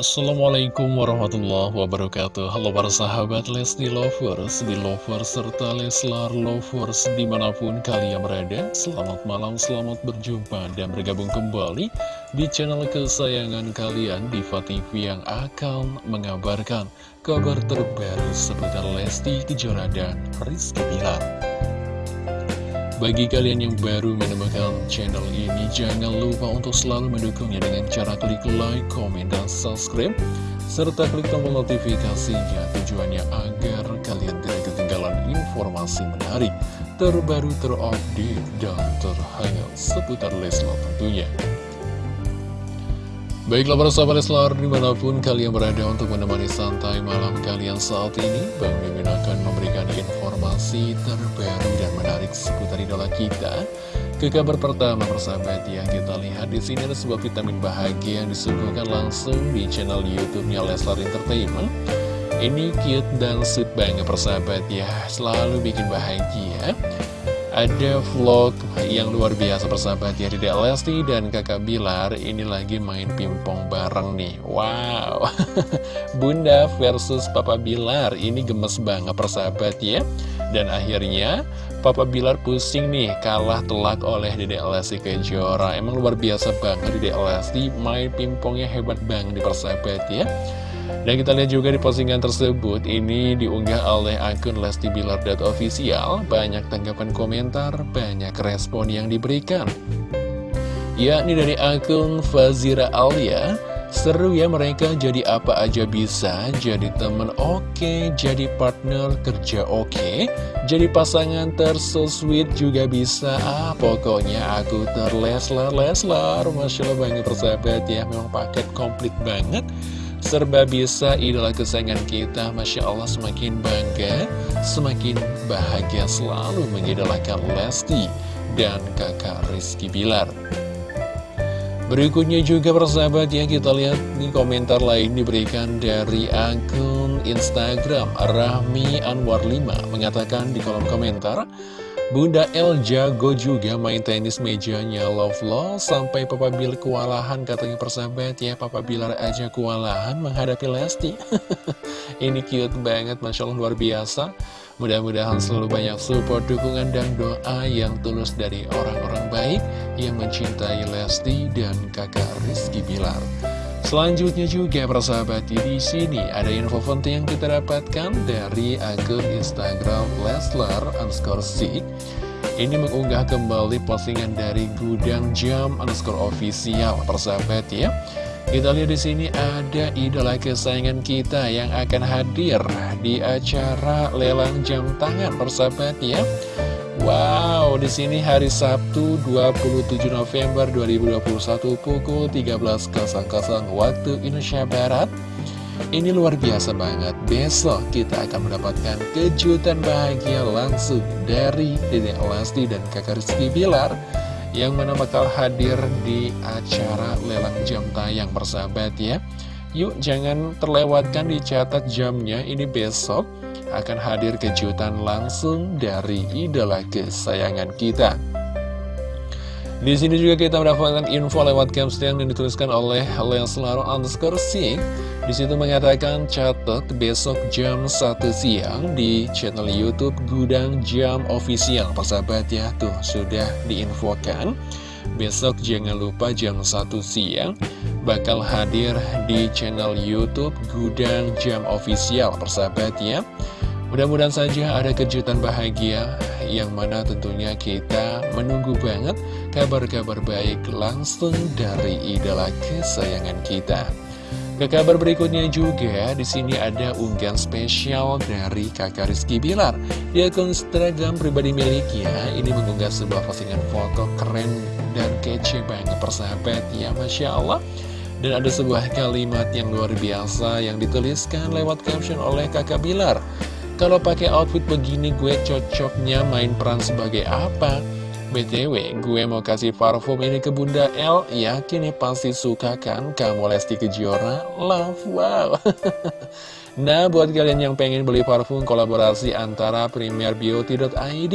Assalamualaikum warahmatullahi wabarakatuh. Halo para sahabat Lesti Lovers, di Lovers, serta Leslar Lovers di mana pun kalian berada. Selamat malam, selamat berjumpa dan bergabung kembali di channel kesayangan kalian Diva TV yang akan mengabarkan kabar terbaru seputar Lesti Kejora dan Rizky Bilar bagi kalian yang baru menemukan channel ini, jangan lupa untuk selalu mendukungnya dengan cara klik like, komen, dan subscribe, serta klik tombol notifikasinya tujuannya agar kalian tidak ketinggalan informasi menarik, terbaru, terupdate, dan terhangat seputar Leslar tentunya. Baiklah para sahabat Leslar di mana pun kalian berada untuk menemani santai malam kalian saat ini Bang Mimin akan memberikan informasi terbaru dan menarik seputar idola kita. Ke kabar pertama persahabat ya kita lihat di sini ada sebuah vitamin bahagia yang disuguhkan langsung di channel YouTube-nya Leslar Entertainment. Ini cute dan sweet banget persahabat ya. Selalu bikin bahagia ada vlog yang luar biasa persahabat ya Dede Lesti dan kakak Bilar. Ini lagi main pingpong bareng nih. Wow. Bunda versus Papa Bilar. Ini gemes banget persahabat ya. Dan akhirnya Papa Bilar pusing nih kalah telak oleh Dede Lesti Kejora. Emang luar biasa banget Dede Lesti main pingpongnya hebat banget di persahabat ya dan kita lihat juga di postingan tersebut, ini diunggah oleh akun Lesti Bilar.official, banyak tanggapan komentar, banyak respon yang diberikan. Yakni dari akun Fazira Alia, seru ya mereka jadi apa aja bisa, jadi temen oke, okay, jadi partner kerja oke, okay, jadi pasangan terso sweet juga bisa, ah pokoknya aku terleslar-leslar, Masya Allah banyak persahabat ya, memang paket komplit banget. Serba bisa idola kesayangan kita Masya Allah semakin bangga Semakin bahagia selalu mengidolakan Lesti Dan kakak Rizky Bilar. Berikutnya juga persahabat yang kita lihat di komentar lain diberikan dari akun Instagram Rahmi Anwar 5 Mengatakan di kolom komentar Bunda El jago juga main tenis mejanya Love Love sampai Papa Bill kewalahan katanya persahabat ya. Papa Bilar aja kewalahan menghadapi Lesti. Ini cute banget Masya Allah luar biasa. Mudah-mudahan selalu banyak support, dukungan, dan doa yang tulus dari orang-orang baik Yang mencintai Lesti dan kakak Rizky Bilar Selanjutnya juga persahabat di sini ada info penting yang kita dapatkan dari akun Instagram Leslar underscore C. Ini mengunggah kembali postingan dari Gudang Jam underscore official persahabat ya. Kita lihat di sini ada idola kesayangan kita yang akan hadir di acara lelang jam tangan persahabat ya. Wow, di sini hari Sabtu 27 November 2021 pukul 13.00 waktu Indonesia Barat. Ini luar biasa banget. Besok kita akan mendapatkan kejutan bahagia langsung dari Dede Elasti dan kakak Rizky Bilar yang mana bakal hadir di acara lelang jam tayang persahabat ya. Yuk jangan terlewatkan dicatat jamnya ini besok akan hadir kejutan langsung dari idola kesayangan kita. Di sini juga kita mendapatkan info lewat caption yang dituliskan oleh Leslar underscore Sing. Di situ mengatakan catat besok jam 1 siang di channel YouTube Gudang Jam Official. Persahabat ya, tuh sudah diinfokan. Besok jangan lupa jam 1 siang bakal hadir di channel YouTube Gudang Jam Official. Persahabat ya. Mudah-mudahan saja ada kejutan bahagia yang mana tentunya kita menunggu banget kabar-kabar baik langsung dari idola kesayangan kita. Ke kabar berikutnya juga, di sini ada unggahan spesial dari kakak Rizky Bilar. Di akun Instagram pribadi miliknya, ini mengunggah sebuah postingan foto keren dan kece banget persahabat ya, Masya Allah. Dan ada sebuah kalimat yang luar biasa yang dituliskan lewat caption oleh kakak Bilar. Kalau pakai outfit begini gue cocoknya main peran sebagai apa? BTW, gue mau kasih parfum ini ke Bunda L. Yakin nih pasti suka kan kamu Lesti Kejora? Love, wow. Nah, buat kalian yang pengen beli parfum kolaborasi antara premierbeauty.id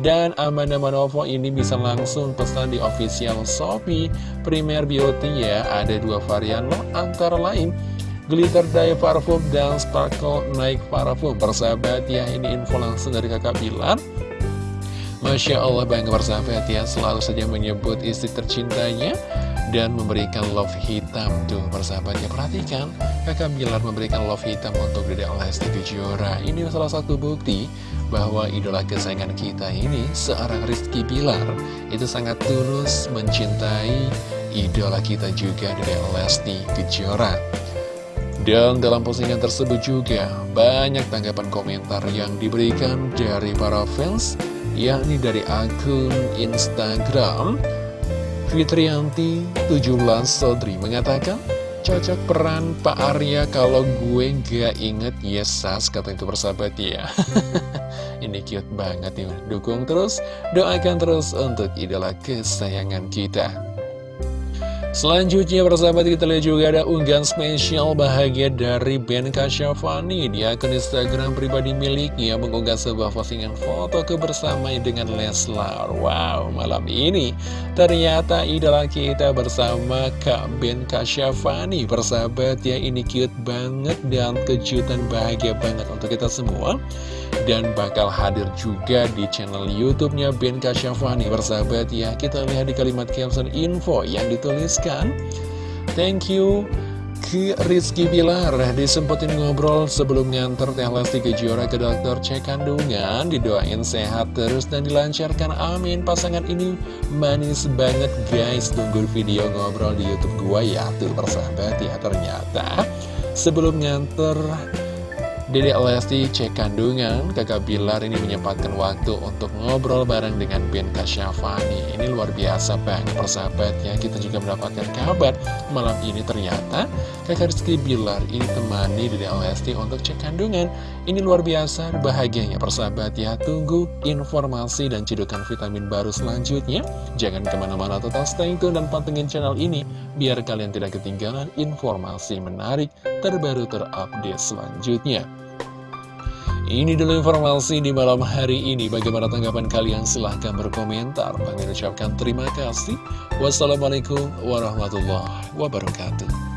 dan Amanda Manovo ini bisa langsung pesan di official Shopee. Premier Beauty ya Ada dua varian loh, antara lain. Glitter dye parfum dan sparkle naik parfum. Persahabat ya ini info langsung dari kakak Bilar Masya Allah bangga persahabat ya selalu saja menyebut istri tercintanya dan memberikan love hitam. Tuh persahabat ya perhatikan. Kakak Bilar memberikan love hitam untuk Dede Lesti Kejora. Ini salah satu bukti bahwa idola kesayangan kita ini seorang Rizky Bilar itu sangat tulus mencintai idola kita juga Dede Lesti Kejora. Dan dalam postingan tersebut juga banyak tanggapan komentar yang diberikan dari para fans yakni dari akun Instagram Fitrianti 17 Sodri mengatakan cocok peran Pak Arya kalau gue gak inget. Yesas kata itu persahabat ya. Ini cute banget ya. Dukung terus doakan terus untuk idola kesayangan kita Selanjutnya persahabat kita lihat juga ada unggahan spesial bahagia dari Ben Kasyafani. Di akun Instagram pribadi miliknya mengunggah sebuah postingan foto kebersamaan dengan Leslar. Wow, malam ini ternyata idola kita bersama Kak Ben Kasyafani. Persahabat ya ini cute banget dan kejutan bahagia banget untuk kita semua. Dan bakal hadir juga di channel YouTube-nya Ben Kasyafani. Bersahabat ya. Kita lihat di kalimat caption info yang dituliskan. Thank you ke Rizky Bilar. Disempetin ngobrol sebelum nganter Teh Lesti Kejora ke dokter cek kandungan didoain sehat terus dan dilancarkan. Amin. Pasangan ini manis banget guys. Tunggu video ngobrol di YouTube gua ya. Tuh persahabat ya ternyata. Sebelum nganter Dede Lesti cek kandungan, kakak Bilar ini menyempatkan waktu untuk ngobrol bareng dengan Ben Kasyafani. Ini luar biasa banget persahabatnya, kita juga mendapatkan kabar malam ini ternyata kakak Rizky Bilar ini temani Dede Lesti untuk cek kandungan. Ini luar biasa, bahagianya persahabat ya. Tunggu informasi dan cedukan vitamin baru selanjutnya. Jangan ke mana-mana tetap stay tune dan pantengin channel ini, biar kalian tidak ketinggalan informasi menarik terbaru terupdate selanjutnya. Ini dulu informasi di malam hari ini. Bagaimana tanggapan kalian? Silahkan berkomentar. Bagi ucapkan terima kasih. Wassalamualaikum warahmatullahi wabarakatuh.